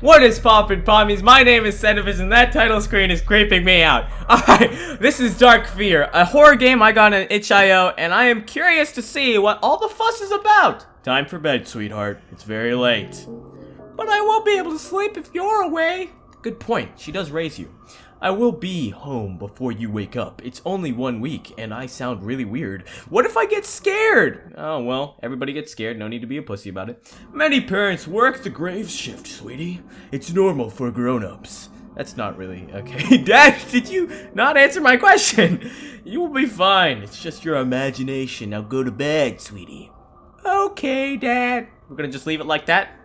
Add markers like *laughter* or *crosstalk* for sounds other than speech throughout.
What is poppin' pommies? My name is Centivis and that title screen is creeping me out. *laughs* Alright, this is Dark Fear, a horror game I got on itch.io and I am curious to see what all the fuss is about. Time for bed, sweetheart. It's very late. But I won't be able to sleep if you're away. Good point. She does raise you. I will be home before you wake up. It's only one week, and I sound really weird. What if I get scared? Oh, well, everybody gets scared. No need to be a pussy about it. Many parents work the grave shift, sweetie. It's normal for grown-ups. That's not really okay. *laughs* Dad, did you not answer my question? *laughs* You will be fine. It's just your imagination. Now go to bed, sweetie. Okay, Dad. We're gonna just leave it like that?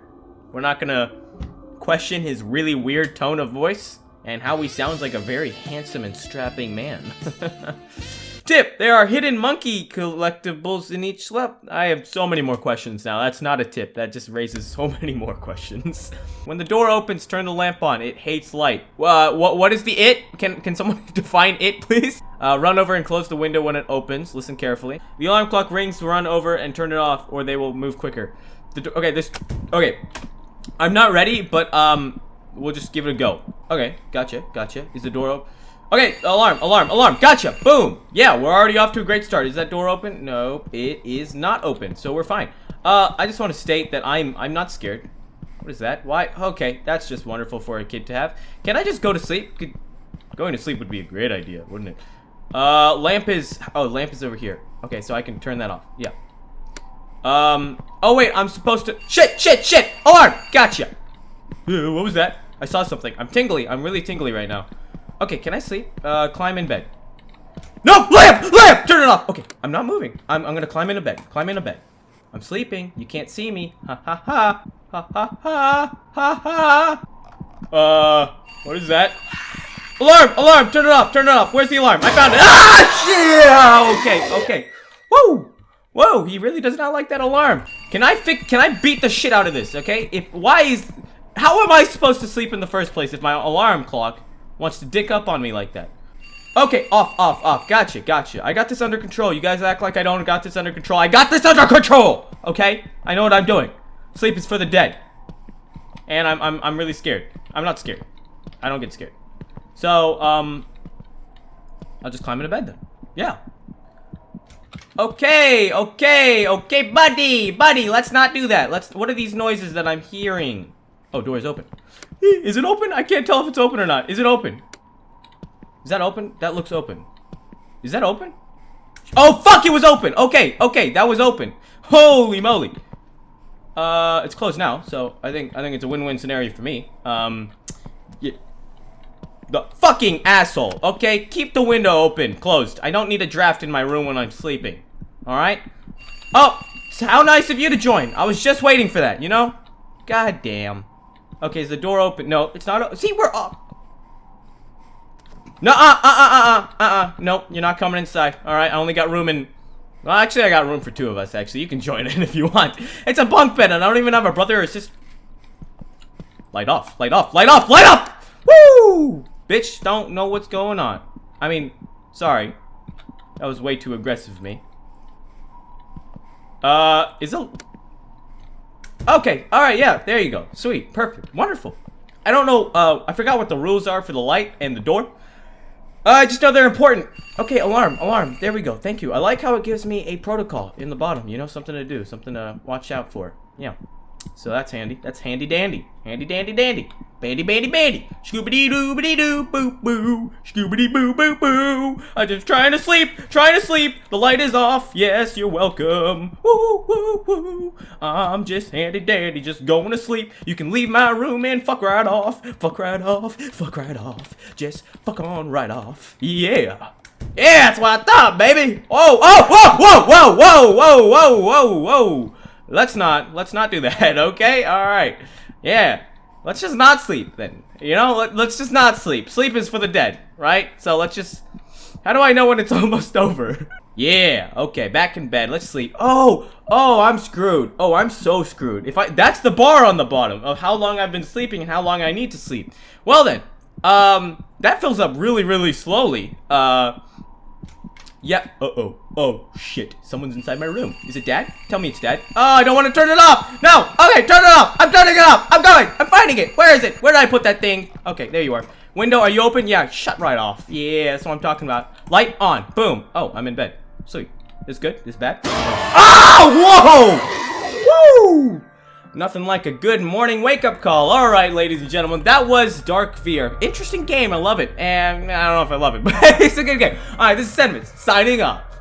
We're not gonna question his really weird tone of voice? And how he sounds like a very handsome and strapping man. *laughs* tip! There are hidden monkey collectibles in each lap. I have so many more questions now. That's not a tip. That just raises *laughs* so many more questions. *laughs* when the door opens, turn the lamp on. It hates light. Uh, what, what is the it? Can, can someone define it, please? Uh, run over and close the window when it opens. Listen carefully. The alarm clock rings. Run over and turn it off, or they will move quicker. The okay, this... Okay. I'm not ready, but, um... We'll just give it a go. Okay, gotcha, gotcha. Is the door open? Okay, alarm, alarm, alarm. Gotcha. Boom. Yeah, we're already off to a great start. Is that door open? No, it is not open. So we're fine. Uh, I just want to state that I'm I'm not scared. What is that? Why? Okay, that's just wonderful for a kid to have. Can I just go to sleep? Could, going to sleep would be a great idea, wouldn't it? Uh, lamp is... Oh, lamp is over here. Okay, so I can turn that off. Yeah. Um... Oh, wait, I'm supposed to... Shit, shit, shit! Alarm! Gotcha! What was that? I saw something. I'm tingly. I'm really tingly right now. Okay, can I sleep? Uh, climb in bed. No! Lamp! Lamp! Turn it off! Okay, I'm not moving. I'm, I'm gonna climb in a bed. Climb in a bed. I'm sleeping. You can't see me. Ha ha ha. Ha ha ha. Ha ha. Uh, what is that? Alarm! Alarm! Turn it off! Turn it off! Where's the alarm? I found it! Ah! Shit! Okay, okay. Whoa! Whoa, he really does not like that alarm. Can I fix- can I beat the shit out of this, okay? If- why is- how am I supposed to sleep in the first place if my alarm clock wants to dick up on me like that? Okay, off, off, off. Gotcha, gotcha. I got this under control. You guys act like I don't got this under control. I got this under control! Okay? I know what I'm doing. Sleep is for the dead. And I'm, I'm, I'm really scared. I'm not scared. I don't get scared. So, um... I'll just climb into bed then. Yeah. Okay, okay, okay, buddy, buddy, let's not do that. Let's, what are these noises that I'm hearing? Oh, door is open. Is it open? I can't tell if it's open or not. Is it open? Is that open? That looks open. Is that open? Oh, fuck, it was open. Okay, okay, that was open. Holy moly. Uh, it's closed now, so I think I think it's a win-win scenario for me. Um, yeah. The fucking asshole, okay? Keep the window open, closed. I don't need a draft in my room when I'm sleeping. Alright? Oh, how nice of you to join. I was just waiting for that, you know? God damn. Okay, is the door open? No, it's not. See, we're off. No, uh, uh, uh, uh, uh, uh, nope, you're not coming inside. All right, I only got room in. Well, actually, I got room for two of us. Actually, you can join in *laughs* if you want. It's a bunk bed, and I don't even have a brother. It's just light off, light off, light off, light off. Woo! Bitch, don't know what's going on. I mean, sorry, that was way too aggressive of me. Uh, is a Okay, alright, yeah, there you go. Sweet, perfect, wonderful. I don't know, uh, I forgot what the rules are for the light and the door. Uh, I just know they're important. Okay, alarm, alarm, there we go, thank you. I like how it gives me a protocol in the bottom, you know, something to do, something to watch out for. Yeah. So that's handy. That's handy dandy. Handy dandy dandy. Bandy bandy bandy. Scoobity doo doo boo boo. Scoobity boo boo boo. I'm just trying to sleep. Trying to sleep. The light is off. Yes, you're welcome. Woo woo woo. I'm just handy dandy. Just going to sleep. You can leave my room and fuck right off. Fuck right off. Fuck right off. Just fuck on right off. Yeah. Yeah, that's what I thought, baby. Whoa, oh, whoa, whoa, whoa, whoa, whoa, whoa, whoa, whoa. Let's not. Let's not do that, *laughs* okay? Alright. Yeah. Let's just not sleep, then. You know, let, let's just not sleep. Sleep is for the dead, right? So let's just... How do I know when it's *laughs* almost over? yeah, okay, back in bed. Let's sleep. Oh, oh, I'm screwed. Oh, I'm so screwed. If I... That's the bar on the bottom of how long I've been sleeping and how long I need to sleep. Well then, um, that fills up really, really slowly. Uh... Yeah. Uh-oh. Oh, shit. Someone's inside my room. Is it dad? Tell me it's dad. Oh, I don't want to turn it off. No. Okay, turn it off. I'm turning it off. I'm going. I'm finding it. Where is it? Where did I put that thing? Okay, there you are. Window, are you open? Yeah, shut right off. Yeah, that's what I'm talking about. Light on. Boom. Oh, I'm in bed. Sweet. This good? This bad? Oh, whoa! Woo! Nothing like a good morning wake-up call. All right, ladies and gentlemen, that was Dark Fear. Interesting game. I love it. And I don't know if I love it, *laughs* but it's a good game. All right, this is Sentiments signing off.